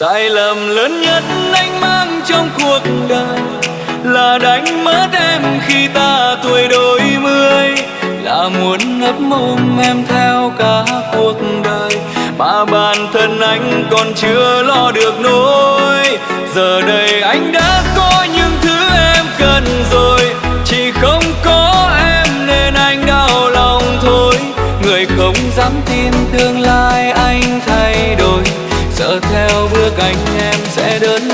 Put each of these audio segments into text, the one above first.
sai lầm lớn nhất anh mang trong cuộc đời là đánh mất em khi ta tuổi đôi mươi. Là muốn ngấp mồm em theo cả cuộc đời. Mà bản thân anh còn chưa lo được nỗi. Giờ đây anh đã cạnh em sẽ đơn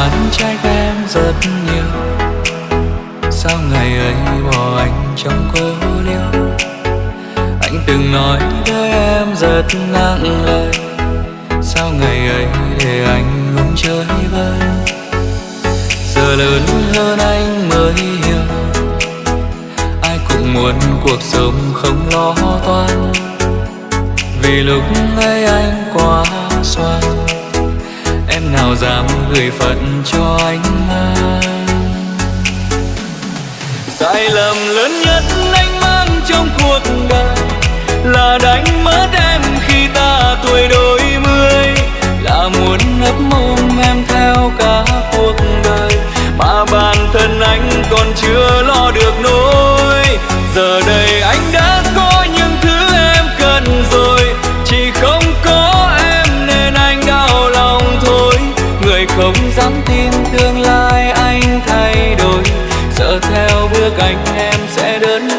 anh trách em rất nhiều. Sao ngày ấy bỏ anh trong cô liêu anh từng nói với em rất nặng lời. Sao ngày ấy để anh không chơi vơi? Giờ lớn hơn anh mới hiểu. Ai cũng muốn cuộc sống không lo toan. Vì lúc ấy anh quá xoan nào dám gửi phận cho anh mang sai lầm lớn nhất anh mang trong cuộc đời là đánh mất em khi ta tuổi đôi mươi, là muốn ấp mồm em theo cả cuộc đời. Mà bản thân anh còn chưa theo anh em sẽ đơn.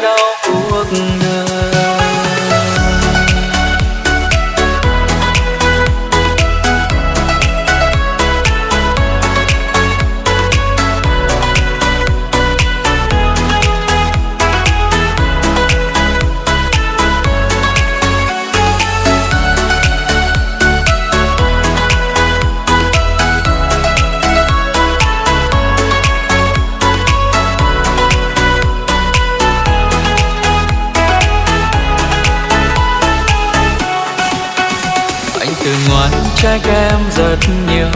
Trách em rất nhiều.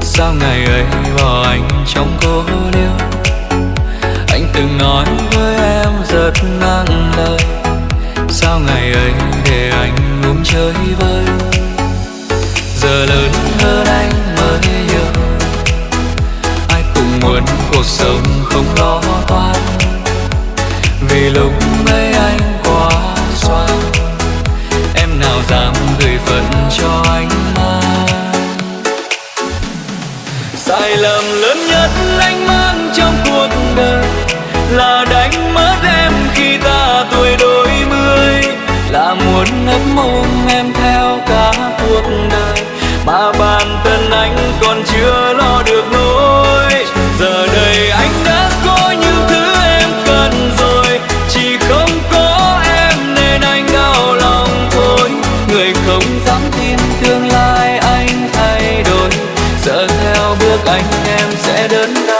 Sao ngày ấy bỏ anh trong cô liêu? Anh từng nói với em rất nặng lời. Sao ngày ấy để anh ngủ chơi vơi? Giờ lớn hơn anh mới hiểu. Ai cũng muốn cuộc sống không lo toan. Vì lúc ấy anh người phận cho anh mang sai lầm lớn nhất anh mang. bước anh em sẽ đơn đau?